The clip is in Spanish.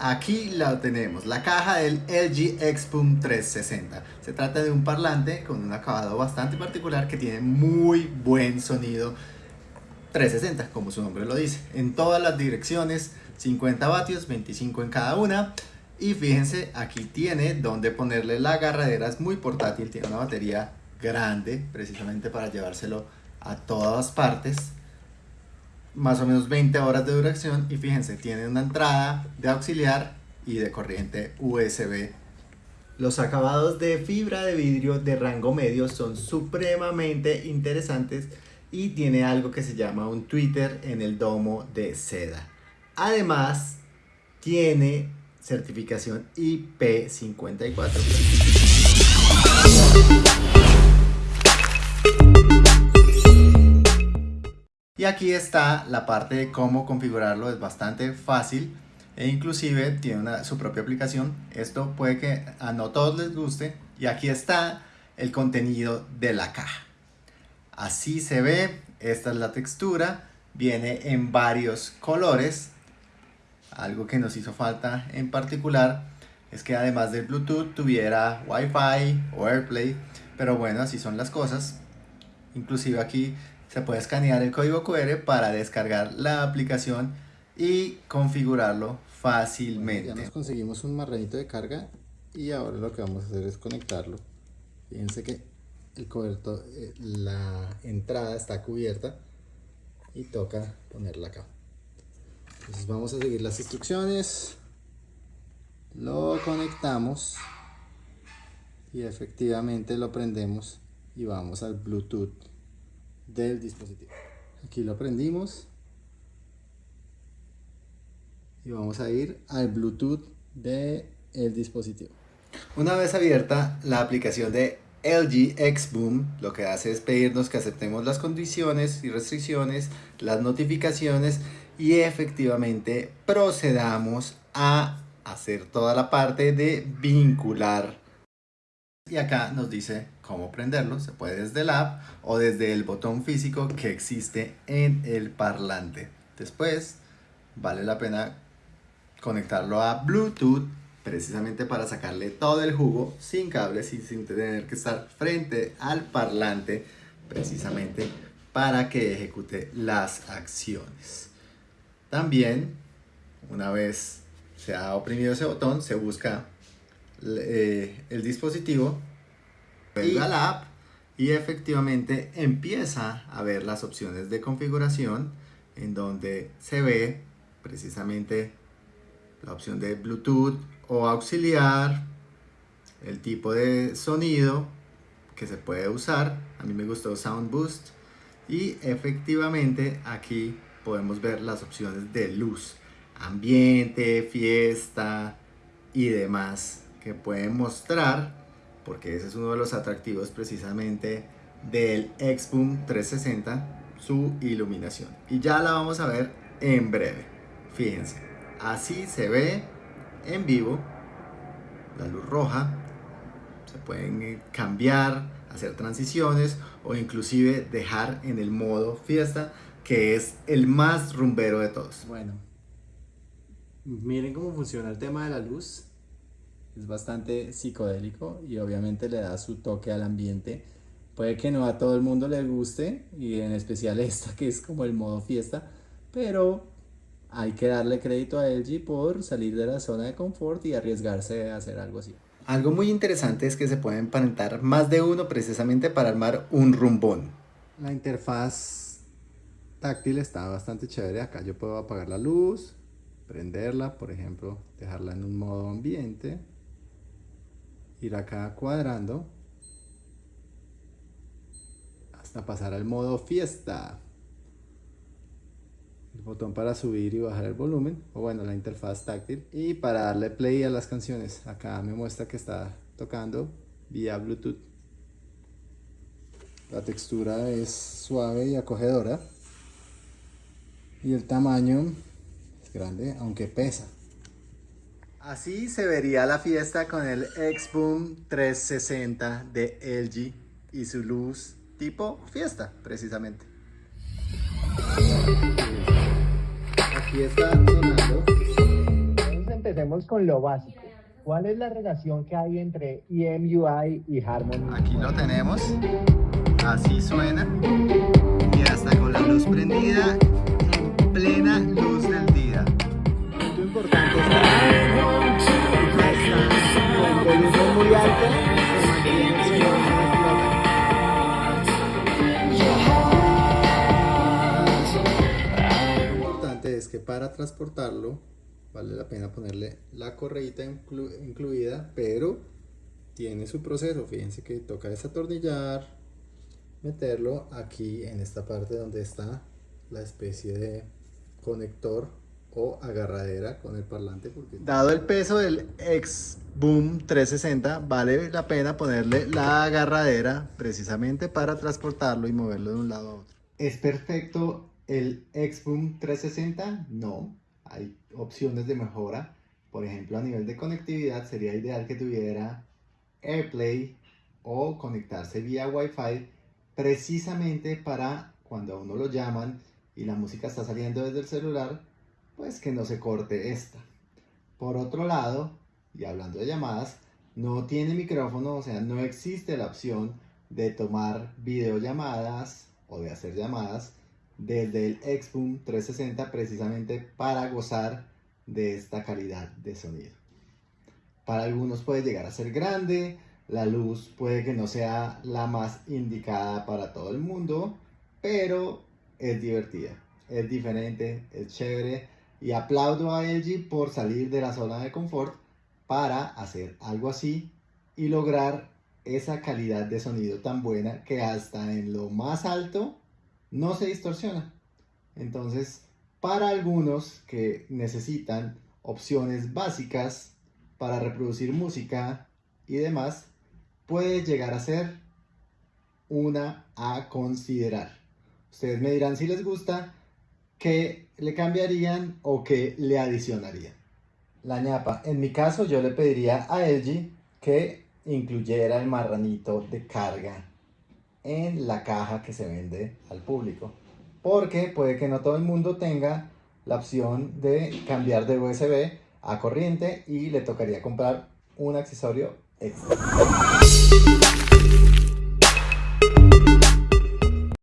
Aquí la tenemos, la caja del LG Xboom 360. Se trata de un parlante con un acabado bastante particular que tiene muy buen sonido 360, como su nombre lo dice. En todas las direcciones, 50 vatios, 25 en cada una. Y fíjense, aquí tiene donde ponerle la agarradera, es muy portátil, tiene una batería grande, precisamente para llevárselo a todas partes más o menos 20 horas de duración y fíjense, tiene una entrada de auxiliar y de corriente USB. Los acabados de fibra de vidrio de rango medio son supremamente interesantes y tiene algo que se llama un Twitter en el domo de seda. Además, tiene certificación IP54. Y aquí está la parte de cómo configurarlo, es bastante fácil e inclusive tiene su propia aplicación. Esto puede que a no todos les guste y aquí está el contenido de la caja. Así se ve, esta es la textura, viene en varios colores. Algo que nos hizo falta en particular es que además del Bluetooth tuviera Wi-Fi o AirPlay, pero bueno, así son las cosas. Inclusive aquí se puede escanear el código QR para descargar la aplicación y configurarlo fácilmente. Ya nos conseguimos un marranito de carga y ahora lo que vamos a hacer es conectarlo. Fíjense que el eh, la entrada está cubierta y toca ponerla acá. Entonces vamos a seguir las instrucciones, lo conectamos y efectivamente lo prendemos y vamos al Bluetooth del dispositivo. Aquí lo prendimos y vamos a ir al Bluetooth del el dispositivo. Una vez abierta la aplicación de LG Xboom, lo que hace es pedirnos que aceptemos las condiciones y restricciones, las notificaciones y efectivamente procedamos a hacer toda la parte de vincular y acá nos dice cómo prenderlo, se puede desde el app o desde el botón físico que existe en el parlante. Después vale la pena conectarlo a Bluetooth precisamente para sacarle todo el jugo sin cables y sin tener que estar frente al parlante precisamente para que ejecute las acciones. También una vez se ha oprimido ese botón se busca eh, el dispositivo, y la app y efectivamente empieza a ver las opciones de configuración en donde se ve precisamente la opción de Bluetooth o auxiliar, el tipo de sonido que se puede usar, a mí me gustó Sound Boost y efectivamente aquí podemos ver las opciones de luz, ambiente, fiesta y demás que pueden mostrar, porque ese es uno de los atractivos precisamente del Xboom 360, su iluminación. Y ya la vamos a ver en breve. Fíjense, así se ve en vivo la luz roja. Se pueden cambiar, hacer transiciones o inclusive dejar en el modo fiesta, que es el más rumbero de todos. Bueno, miren cómo funciona el tema de la luz es bastante psicodélico y obviamente le da su toque al ambiente. Puede que no a todo el mundo le guste y en especial esta que es como el modo fiesta, pero hay que darle crédito a LG por salir de la zona de confort y arriesgarse a hacer algo así. Algo muy interesante es que se pueden emparentar más de uno precisamente para armar un rumbón. La interfaz táctil está bastante chévere. Acá yo puedo apagar la luz, prenderla, por ejemplo, dejarla en un modo ambiente ir acá cuadrando hasta pasar al modo fiesta. El botón para subir y bajar el volumen o bueno la interfaz táctil y para darle play a las canciones. Acá me muestra que está tocando vía bluetooth. La textura es suave y acogedora. Y el tamaño es grande aunque pesa Así se vería la fiesta con el Xboom 360 de LG y su luz tipo fiesta, precisamente. Aquí está sonando. Vamos empecemos con lo básico. ¿Cuál es la relación que hay entre EMUI y Harmony? Aquí lo tenemos. Así suena. Y hasta con la luz prendida para transportarlo vale la pena ponerle la correita inclu- incluida, pero tiene su proceso. Fíjense que toca desatornillar, meterlo aquí en esta parte donde está la especie de conector o agarradera con el parlante. Porque... Dado el peso del X Boom 360, vale la pena ponerle la agarradera precisamente para transportarlo y moverlo de un lado a otro. ¿Es perfecto el X-Boom 360? No, hay opciones de mejora. Por ejemplo, a nivel de conectividad sería ideal que tuviera AirPlay o conectarse vía Wi-Fi precisamente para cuando a uno lo llaman y la música está saliendo desde el celular, pues que no se corte esta. Por otro lado, y hablando de llamadas, no tiene micrófono, o sea, no existe la opción de tomar videollamadas o de hacer llamadas desde el Xboom 360 precisamente para gozar de esta calidad de sonido. Para algunos puede llegar a ser grande, la luz puede que no sea la más indicada para todo el mundo, pero es divertida, es diferente, es chévere y aplaudo a LG por salir de la zona de confort para hacer algo así y lograr esa calidad de sonido tan buena que hasta en lo más alto no se distorsiona. Entonces, para algunos que necesitan opciones básicas para reproducir música y demás, puede llegar a ser una a considerar. Ustedes me dirán si les gusta, qué le cambiarían o qué le adicionarían. La ñapa, en mi caso yo le pediría a LG que incluyera el marranito de carga en la caja que se vende al público. Porque puede que no todo el mundo tenga la opción de cambiar de USB a corriente y le tocaría comprar un accesorio extra.